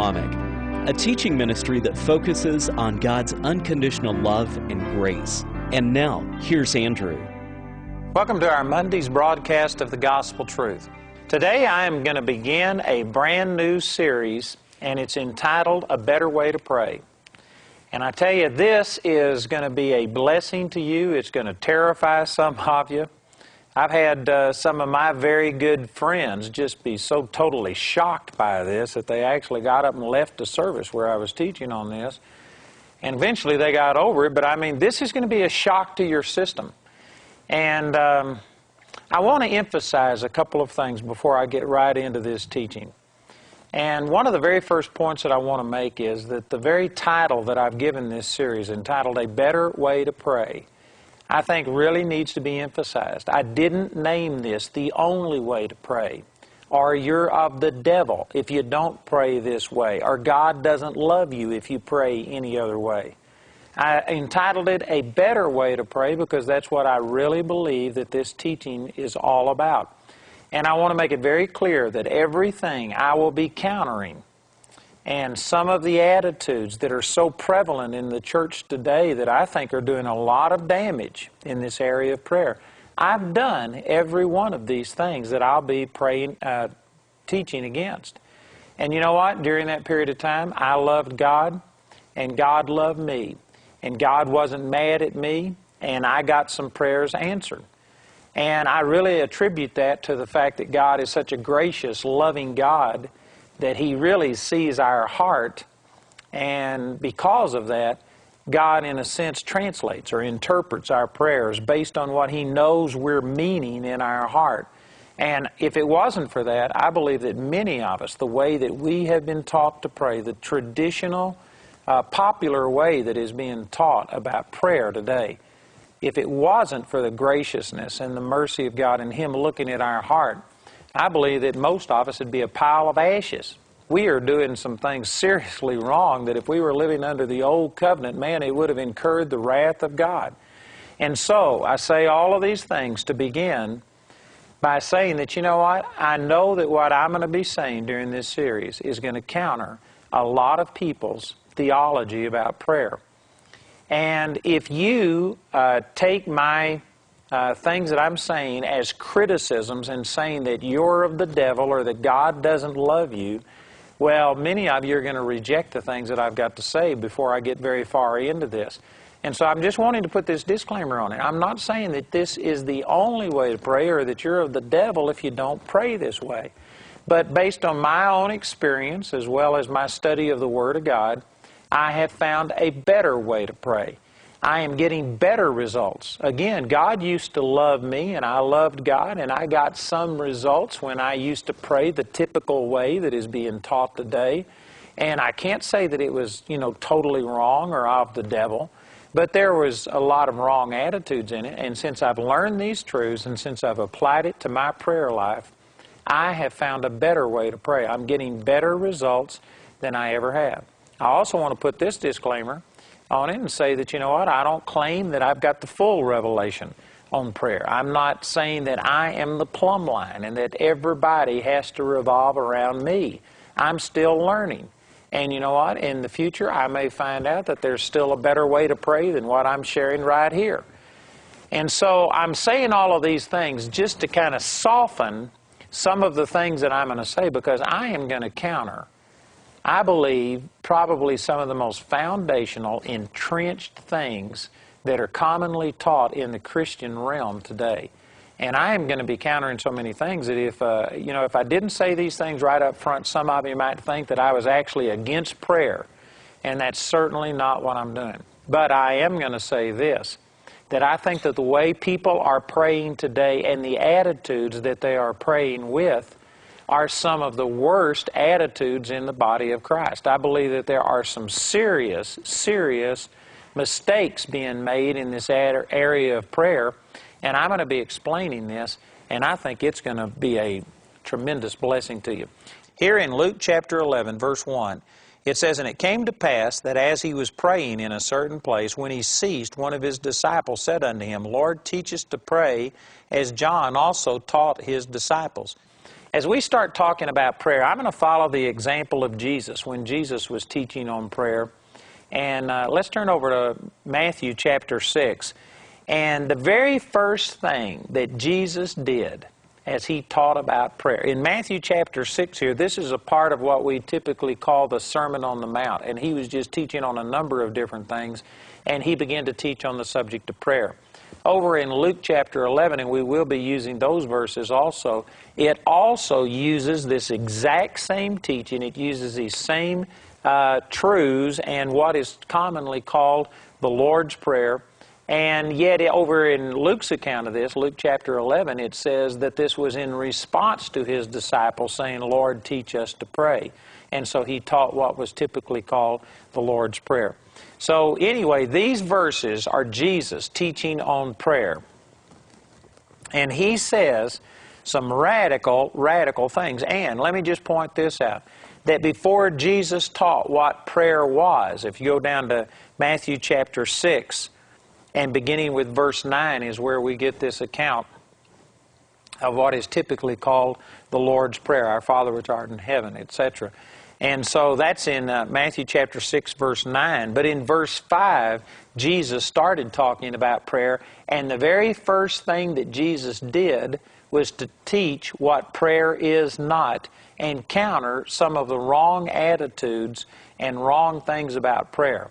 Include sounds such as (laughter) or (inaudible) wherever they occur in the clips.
a teaching ministry that focuses on God's unconditional love and grace. And now, here's Andrew. Welcome to our Monday's broadcast of the Gospel Truth. Today I am going to begin a brand new series, and it's entitled A Better Way to Pray. And I tell you, this is going to be a blessing to you. It's going to terrify some of you. I've had uh, some of my very good friends just be so totally shocked by this that they actually got up and left the service where I was teaching on this. And eventually they got over it, but I mean, this is going to be a shock to your system. And um, I want to emphasize a couple of things before I get right into this teaching. And one of the very first points that I want to make is that the very title that I've given this series, entitled A Better Way to Pray, I think really needs to be emphasized. I didn't name this the only way to pray, or you're of the devil if you don't pray this way, or God doesn't love you if you pray any other way. I entitled it A Better Way to Pray because that's what I really believe that this teaching is all about. And I want to make it very clear that everything I will be countering and some of the attitudes that are so prevalent in the church today that I think are doing a lot of damage in this area of prayer. I've done every one of these things that I'll be praying, uh, teaching against. And you know what? During that period of time, I loved God, and God loved me. And God wasn't mad at me, and I got some prayers answered. And I really attribute that to the fact that God is such a gracious, loving God that He really sees our heart, and because of that, God, in a sense, translates or interprets our prayers based on what He knows we're meaning in our heart. And if it wasn't for that, I believe that many of us, the way that we have been taught to pray, the traditional, uh, popular way that is being taught about prayer today, if it wasn't for the graciousness and the mercy of God and Him looking at our heart, I believe that most of us would be a pile of ashes. We are doing some things seriously wrong that if we were living under the old covenant, man, it would have incurred the wrath of God. And so, I say all of these things to begin by saying that, you know what? I know that what I'm going to be saying during this series is going to counter a lot of people's theology about prayer. And if you uh, take my uh, things that I'm saying as criticisms and saying that you're of the devil or that God doesn't love you, well, many of you are going to reject the things that I've got to say before I get very far into this. And so I'm just wanting to put this disclaimer on it. I'm not saying that this is the only way to pray or that you're of the devil if you don't pray this way. But based on my own experience as well as my study of the Word of God, I have found a better way to pray. I am getting better results. Again, God used to love me, and I loved God, and I got some results when I used to pray the typical way that is being taught today. And I can't say that it was, you know, totally wrong or of the devil, but there was a lot of wrong attitudes in it. And since I've learned these truths and since I've applied it to my prayer life, I have found a better way to pray. I'm getting better results than I ever have. I also want to put this disclaimer on it and say that, you know what, I don't claim that I've got the full revelation on prayer. I'm not saying that I am the plumb line and that everybody has to revolve around me. I'm still learning. And you know what? In the future, I may find out that there's still a better way to pray than what I'm sharing right here. And so I'm saying all of these things just to kind of soften some of the things that I'm going to say because I am going to counter I believe, probably some of the most foundational, entrenched things that are commonly taught in the Christian realm today. And I am going to be countering so many things that if, uh, you know, if I didn't say these things right up front, some of you might think that I was actually against prayer. And that's certainly not what I'm doing. But I am going to say this, that I think that the way people are praying today and the attitudes that they are praying with are some of the worst attitudes in the body of Christ. I believe that there are some serious, serious mistakes being made in this area of prayer, and I'm going to be explaining this, and I think it's going to be a tremendous blessing to you. Here in Luke chapter 11, verse 1, it says, And it came to pass that as he was praying in a certain place, when he ceased, one of his disciples said unto him, Lord, teach us to pray, as John also taught his disciples. As we start talking about prayer, I'm going to follow the example of Jesus when Jesus was teaching on prayer. And uh, let's turn over to Matthew chapter 6. And the very first thing that Jesus did as he taught about prayer, in Matthew chapter 6 here, this is a part of what we typically call the Sermon on the Mount. And he was just teaching on a number of different things, and he began to teach on the subject of prayer over in Luke chapter 11, and we will be using those verses also, it also uses this exact same teaching. It uses these same uh, truths and what is commonly called the Lord's Prayer. And yet, over in Luke's account of this, Luke chapter 11, it says that this was in response to his disciples saying, Lord, teach us to pray. And so he taught what was typically called the Lord's Prayer. So, anyway, these verses are Jesus teaching on prayer. And he says some radical, radical things. And let me just point this out that before Jesus taught what prayer was, if you go down to Matthew chapter 6, and beginning with verse 9 is where we get this account of what is typically called the Lord's Prayer, Our Father which art in heaven, etc. And so that's in uh, Matthew chapter 6, verse 9. But in verse 5, Jesus started talking about prayer, and the very first thing that Jesus did was to teach what prayer is not and counter some of the wrong attitudes and wrong things about prayer.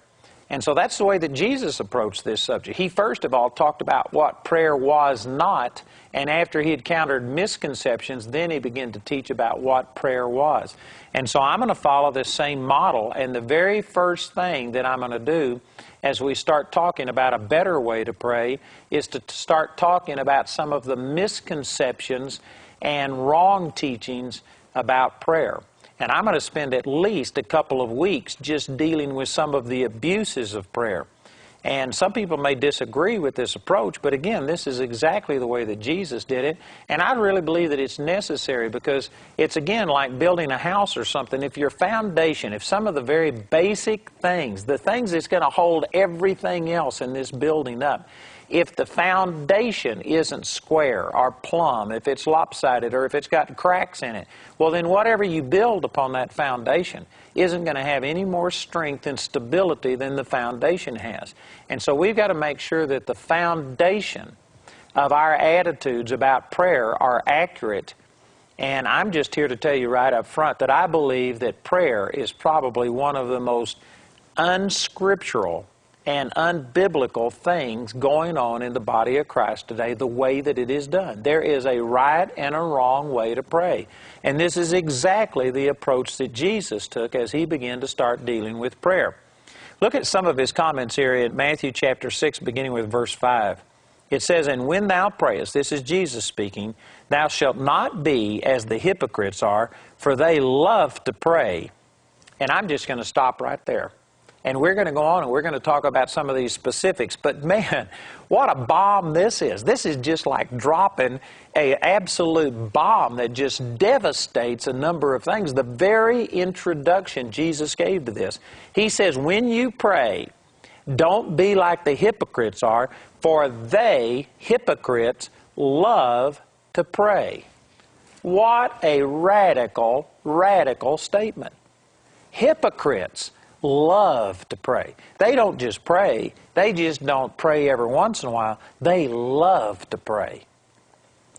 And so that's the way that Jesus approached this subject. He first of all talked about what prayer was not, and after he had countered misconceptions, then he began to teach about what prayer was. And so I'm going to follow this same model, and the very first thing that I'm going to do as we start talking about a better way to pray is to start talking about some of the misconceptions and wrong teachings about prayer. And I'm going to spend at least a couple of weeks just dealing with some of the abuses of prayer. And some people may disagree with this approach, but again, this is exactly the way that Jesus did it. And I really believe that it's necessary because it's again like building a house or something. If your foundation, if some of the very basic things, the things that's going to hold everything else in this building up, if the foundation isn't square or plumb, if it's lopsided or if it's got cracks in it, well, then whatever you build upon that foundation isn't going to have any more strength and stability than the foundation has. And so we've got to make sure that the foundation of our attitudes about prayer are accurate. And I'm just here to tell you right up front that I believe that prayer is probably one of the most unscriptural and unbiblical things going on in the body of Christ today, the way that it is done. There is a right and a wrong way to pray. And this is exactly the approach that Jesus took as he began to start dealing with prayer. Look at some of his comments here in Matthew chapter 6, beginning with verse 5. It says, And when thou prayest, this is Jesus speaking, thou shalt not be as the hypocrites are, for they love to pray. And I'm just going to stop right there. And we're going to go on and we're going to talk about some of these specifics. But man, (laughs) what a bomb this is. This is just like dropping a absolute bomb that just devastates a number of things. The very introduction Jesus gave to this. He says, when you pray, don't be like the hypocrites are, for they, hypocrites, love to pray. What a radical, radical statement. Hypocrites love to pray. They don't just pray, they just don't pray every once in a while. They love to pray.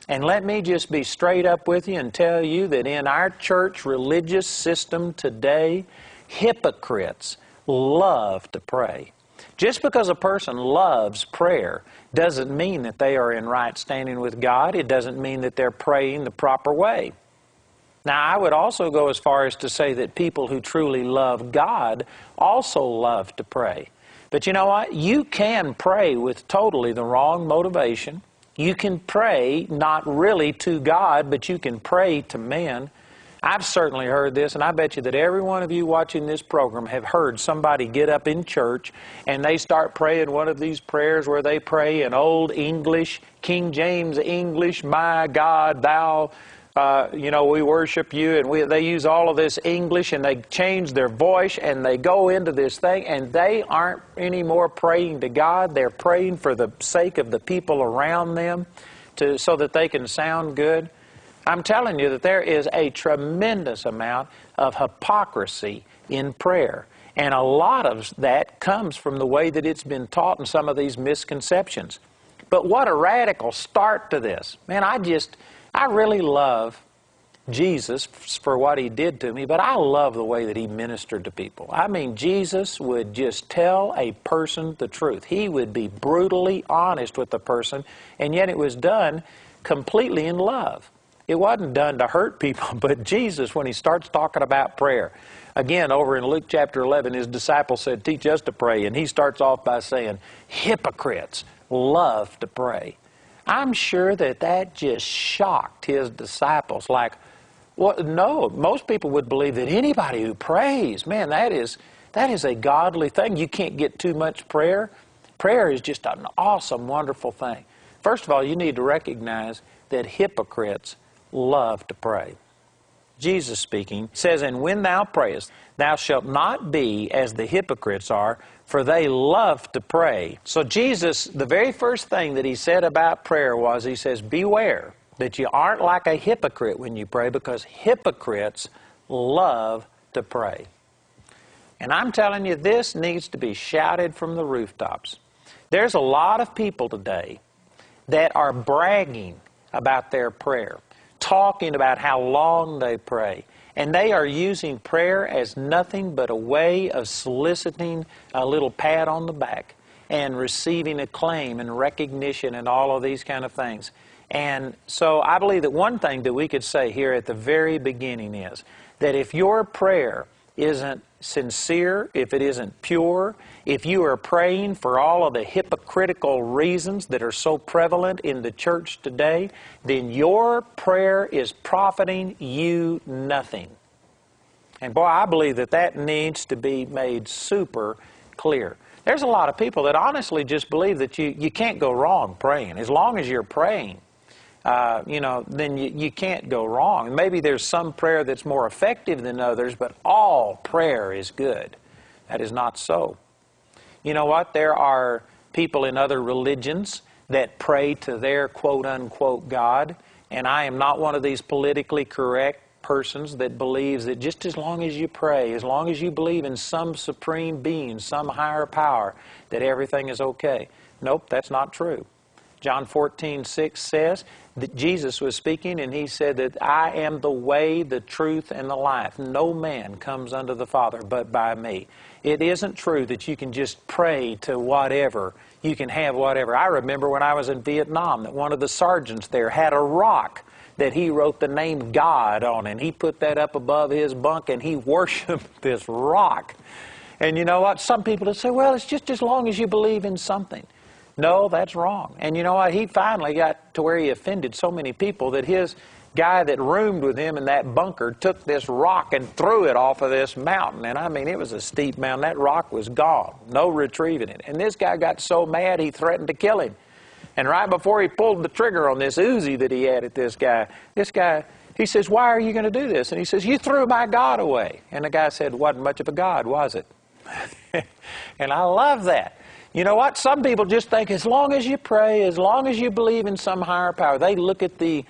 And let me just be straight up with you and tell you that in our church religious system today, hypocrites love to pray. Just because a person loves prayer doesn't mean that they are in right standing with God. It doesn't mean that they're praying the proper way. Now, I would also go as far as to say that people who truly love God also love to pray. But you know what? You can pray with totally the wrong motivation. You can pray not really to God, but you can pray to men. I've certainly heard this, and I bet you that every one of you watching this program have heard somebody get up in church and they start praying one of these prayers where they pray in Old English, King James English, My God, Thou uh, you know, we worship you, and we, they use all of this English, and they change their voice, and they go into this thing, and they aren't anymore praying to God. They're praying for the sake of the people around them, to so that they can sound good. I'm telling you that there is a tremendous amount of hypocrisy in prayer. And a lot of that comes from the way that it's been taught and some of these misconceptions. But what a radical start to this. Man, I just, I really love Jesus for what he did to me, but I love the way that he ministered to people. I mean, Jesus would just tell a person the truth. He would be brutally honest with the person, and yet it was done completely in love. It wasn't done to hurt people, (laughs) but Jesus, when he starts talking about prayer, again, over in Luke chapter 11, his disciples said, Teach us to pray. And he starts off by saying, Hypocrites love to pray. I'm sure that that just shocked his disciples. Like, well, no, most people would believe that anybody who prays, man, that is, that is a godly thing. You can't get too much prayer. Prayer is just an awesome, wonderful thing. First of all, you need to recognize that hypocrites love to pray. Jesus speaking says, And when thou prayest, thou shalt not be as the hypocrites are, for they love to pray. So Jesus, the very first thing that he said about prayer was, he says, Beware that you aren't like a hypocrite when you pray, because hypocrites love to pray. And I'm telling you, this needs to be shouted from the rooftops. There's a lot of people today that are bragging about their prayer talking about how long they pray. And they are using prayer as nothing but a way of soliciting a little pat on the back and receiving acclaim and recognition and all of these kind of things. And so I believe that one thing that we could say here at the very beginning is that if your prayer isn't sincere, if it isn't pure, if you are praying for all of the hypocritical reasons that are so prevalent in the church today, then your prayer is profiting you nothing. And boy, I believe that that needs to be made super clear. There's a lot of people that honestly just believe that you, you can't go wrong praying. As long as you're praying, uh, you know, then you, you can't go wrong. Maybe there's some prayer that's more effective than others, but all prayer is good. That is not so. You know what? There are people in other religions that pray to their quote unquote God, and I am not one of these politically correct persons that believes that just as long as you pray, as long as you believe in some supreme being, some higher power, that everything is okay. Nope, that's not true. John 14, 6 says that Jesus was speaking and he said that I am the way, the truth, and the life. No man comes unto the Father but by me. It isn't true that you can just pray to whatever. You can have whatever. I remember when I was in Vietnam that one of the sergeants there had a rock that he wrote the name God on and he put that up above his bunk and he (laughs) worshiped this rock. And you know what? Some people would say, well, it's just as long as you believe in something. No, that's wrong. And you know what? He finally got to where he offended so many people that his guy that roomed with him in that bunker took this rock and threw it off of this mountain. And I mean, it was a steep mountain. That rock was gone. No retrieving it. And this guy got so mad he threatened to kill him. And right before he pulled the trigger on this Uzi that he had at this guy, this guy, he says, Why are you going to do this? And he says, You threw my God away. And the guy said, Wasn't much of a God, was it? (laughs) and I love that. You know what? Some people just think as long as you pray, as long as you believe in some higher power, they look at the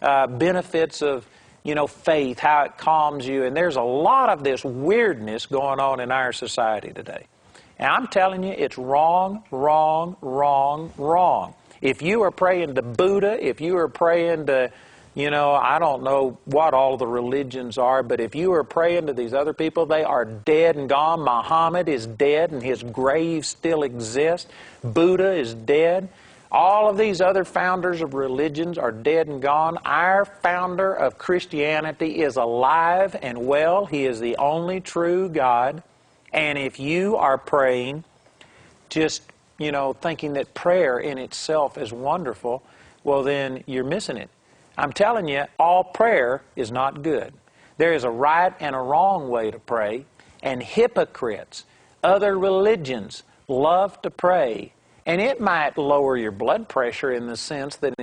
uh, benefits of, you know, faith, how it calms you. And there's a lot of this weirdness going on in our society today. And I'm telling you, it's wrong, wrong, wrong, wrong. If you are praying to Buddha, if you are praying to you know, I don't know what all the religions are, but if you are praying to these other people, they are dead and gone. Muhammad is dead and his grave still exists. Buddha is dead. All of these other founders of religions are dead and gone. Our founder of Christianity is alive and well. He is the only true God. And if you are praying, just, you know, thinking that prayer in itself is wonderful, well, then you're missing it. I'm telling you, all prayer is not good. There is a right and a wrong way to pray, and hypocrites, other religions, love to pray. And it might lower your blood pressure in the sense that